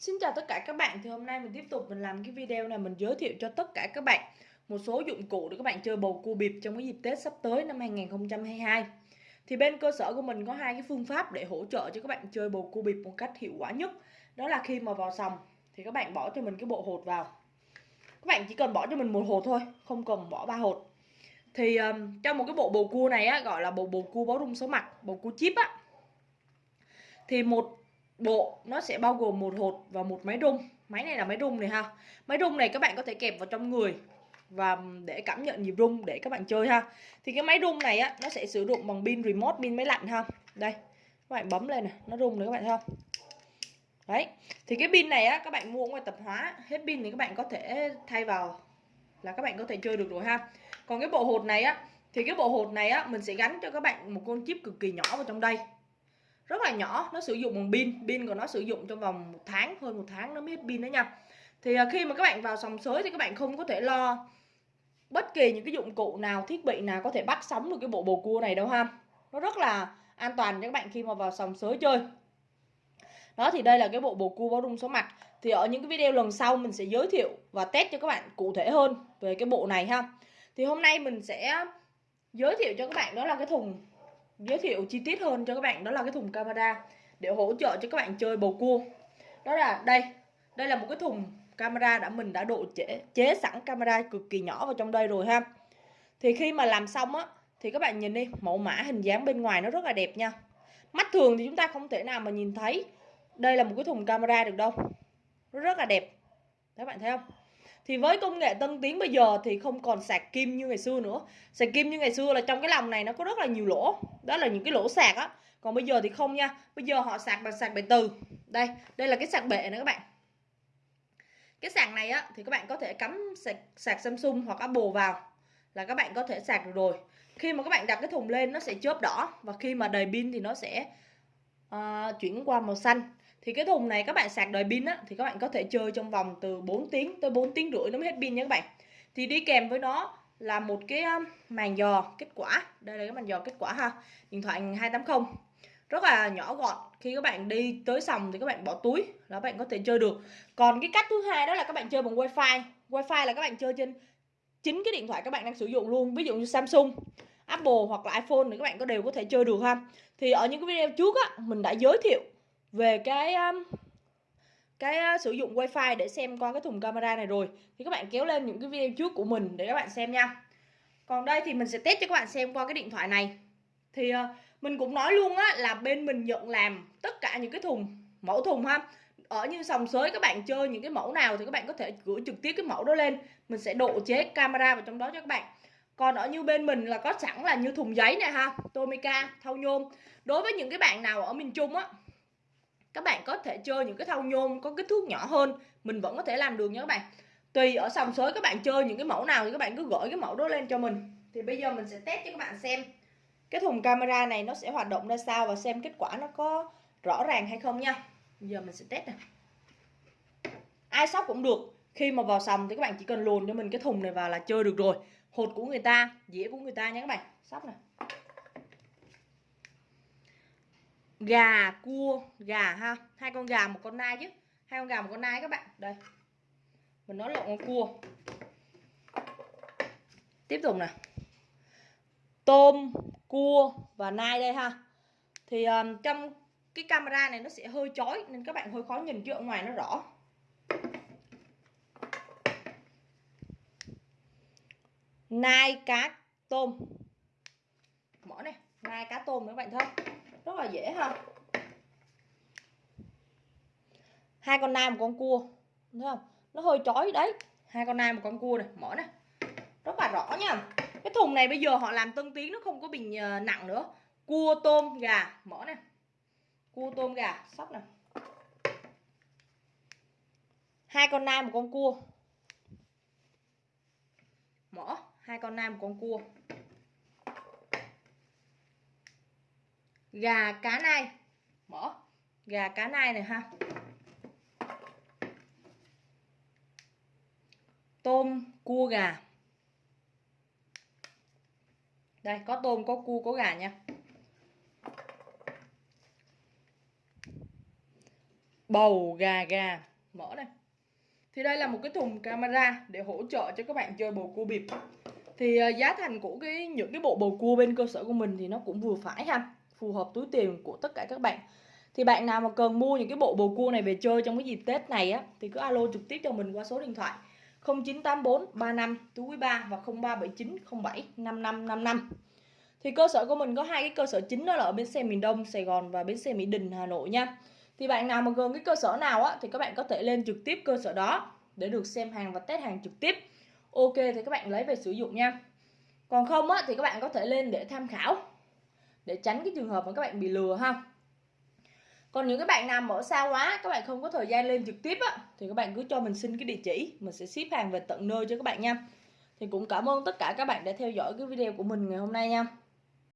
Xin chào tất cả các bạn thì hôm nay mình tiếp tục mình làm cái video này mình giới thiệu cho tất cả các bạn một số dụng cụ để các bạn chơi bầu cua bịp trong cái dịp Tết sắp tới năm 2022 thì bên cơ sở của mình có hai cái phương pháp để hỗ trợ cho các bạn chơi bầu cua bịp một cách hiệu quả nhất. Đó là khi mà vào sòng thì các bạn bỏ cho mình cái bộ hột vào. Các bạn chỉ cần bỏ cho mình một hột thôi không cần bỏ ba hột. Thì um, trong một cái bộ bầu cua này á gọi là bộ bầu cua báo rung số mặt bầu cua chip á. Thì một bộ, nó sẽ bao gồm một hột và một máy rung máy này là máy rung này ha. Máy rung này các bạn có thể kẹp vào trong người và để cảm nhận nhịp rung để các bạn chơi ha. Thì cái máy rung này á, nó sẽ sử dụng bằng pin remote, pin máy lạnh ha. Đây, các bạn bấm lên này, nó rung đấy các bạn thấy không? Đấy, thì cái pin này á, các bạn mua ngoài tập hóa, hết pin thì các bạn có thể thay vào là các bạn có thể chơi được rồi ha. Còn cái bộ hột này á, thì cái bộ hột này á, mình sẽ gắn cho các bạn một con chip cực kỳ nhỏ vào trong đây rất là nhỏ, nó sử dụng bằng pin pin của nó sử dụng trong vòng một tháng, hơn một tháng nó mới hết pin đó nha. Thì à, khi mà các bạn vào sòng sới thì các bạn không có thể lo bất kỳ những cái dụng cụ nào, thiết bị nào có thể bắt sóng được cái bộ bồ cua này đâu ha. Nó rất là an toàn cho các bạn khi mà vào sòng sới chơi. Đó, thì đây là cái bộ bồ cua báo rung số mặt. Thì ở những cái video lần sau mình sẽ giới thiệu và test cho các bạn cụ thể hơn về cái bộ này ha. Thì hôm nay mình sẽ giới thiệu cho các bạn đó là cái thùng giới thiệu chi tiết hơn cho các bạn đó là cái thùng camera để hỗ trợ cho các bạn chơi bầu cua. Đó là đây đây là một cái thùng camera đã mình đã độ chế, chế sẵn camera cực kỳ nhỏ vào trong đây rồi ha. Thì khi mà làm xong á thì các bạn nhìn đi mẫu mã hình dáng bên ngoài nó rất là đẹp nha. Mắt thường thì chúng ta không thể nào mà nhìn thấy đây là một cái thùng camera được đâu. Nó rất là đẹp. Các bạn thấy không? Thì với công nghệ tân tiến bây giờ thì không còn sạc kim như ngày xưa nữa. Sạc kim như ngày xưa là trong cái lòng này nó có rất là nhiều lỗ. Đó là những cái lỗ sạc á. Còn bây giờ thì không nha. Bây giờ họ sạc bằng sạc bệ từ. Đây đây là cái sạc bệ này các bạn. Cái sạc này á thì các bạn có thể cắm sạc, sạc Samsung hoặc Apple vào là các bạn có thể sạc được rồi. Khi mà các bạn đặt cái thùng lên nó sẽ chớp đỏ và khi mà đầy pin thì nó sẽ uh, chuyển qua màu xanh thì cái thùng này các bạn sạc đời pin á thì các bạn có thể chơi trong vòng từ 4 tiếng tới 4 tiếng rưỡi nó mới hết pin nha các bạn thì đi kèm với nó là một cái màn dò kết quả đây là cái màn dò kết quả ha điện thoại 280 rất là nhỏ gọn khi các bạn đi tới sòng thì các bạn bỏ túi là các bạn có thể chơi được còn cái cách thứ hai đó là các bạn chơi bằng wifi wifi là các bạn chơi trên chính cái điện thoại các bạn đang sử dụng luôn ví dụ như Samsung Apple hoặc là iPhone thì các bạn có đều có thể chơi được ha thì ở những cái video trước á mình đã giới thiệu về cái um, cái uh, sử dụng wifi để xem qua cái thùng camera này rồi thì các bạn kéo lên những cái video trước của mình để các bạn xem nha. Còn đây thì mình sẽ test cho các bạn xem qua cái điện thoại này. Thì uh, mình cũng nói luôn á là bên mình nhận làm tất cả những cái thùng mẫu thùng ha. Ở như sòng sới các bạn chơi những cái mẫu nào thì các bạn có thể gửi trực tiếp cái mẫu đó lên. Mình sẽ độ chế camera vào trong đó cho các bạn. Còn ở như bên mình là có sẵn là như thùng giấy này ha Tomica thau nhôm. Đối với những cái bạn nào ở miền Trung á các bạn có thể chơi những cái thau nhôm, có kích thước nhỏ hơn, mình vẫn có thể làm được nha các bạn. Tùy ở sòng sới các bạn chơi những cái mẫu nào thì các bạn cứ gửi cái mẫu đó lên cho mình. Thì bây giờ mình sẽ test cho các bạn xem cái thùng camera này nó sẽ hoạt động ra sao và xem kết quả nó có rõ ràng hay không nha. Bây giờ mình sẽ test nè. Ai sóc cũng được, khi mà vào sòng thì các bạn chỉ cần luồn cho mình cái thùng này vào là chơi được rồi. Hột của người ta, dĩa của người ta nha các bạn. Sóc nè gà cua gà ha. Hai con gà một con nai chứ. Hai con gà một con nai các bạn. Đây. Mình nói lộn con cua. Tiếp tục nè tôm cua và nai đây ha. Thì um, trong cái camera này nó sẽ hơi chói nên các bạn hơi khó nhìn chứ ở ngoài nó rõ. Nai cá tôm. Mở này. Nai cá tôm các bạn thấy không? Rất là dễ ha. Hai con nai một con cua thấy không? Nó hơi chói đấy. Hai con nai một con cua này, mở này rất là rõ nha. Cái thùng này bây giờ họ làm tân tiến, nó không có bình ờ, nặng nữa. Cua, tôm, gà, mở này cua, tôm, gà, sóc này hai con nai một con cua. Mở, hai con nai một con cua. Gà cá nai. Mở gà cá nai này ha. Tôm cua gà. Đây có tôm có cua có gà nha. Bầu gà gà. Mở này thì đây là một cái thùng camera để hỗ trợ cho các bạn chơi bầu cua bịp. Thì ờ, giá thành của cái những cái bộ bầu cua bên cơ sở của mình thì nó cũng vừa phải ha phù hợp túi tiền của tất cả các bạn. Thì bạn nào mà cần mua những cái bộ bầu cua này về chơi trong cái dịp Tết này á, thì cứ alo trực tiếp cho mình qua số điện thoại 0984 35 túi 3 và 0379 07 5555 thì cơ sở của mình có hai cái cơ sở chính đó là ở bến xe miền Đông Sài Gòn và bến xe Mỹ Đình, Hà Nội nha. Thì bạn nào mà gần cái cơ sở nào á, thì các bạn có thể lên trực tiếp cơ sở đó để được xem hàng và test hàng trực tiếp. Ok, thì các bạn lấy về sử dụng nha. Còn không á, thì các bạn có thể lên để tham khảo để tránh cái trường hợp mà các bạn bị lừa ha. Còn những cái bạn nào ở xa quá, các bạn không có thời gian lên trực tiếp á, thì các bạn cứ cho mình xin cái địa chỉ. Mình sẽ ship hàng về tận nơi cho các bạn nha. Thì cũng cảm ơn tất cả các bạn đã theo dõi cái video của mình ngày hôm nay nha.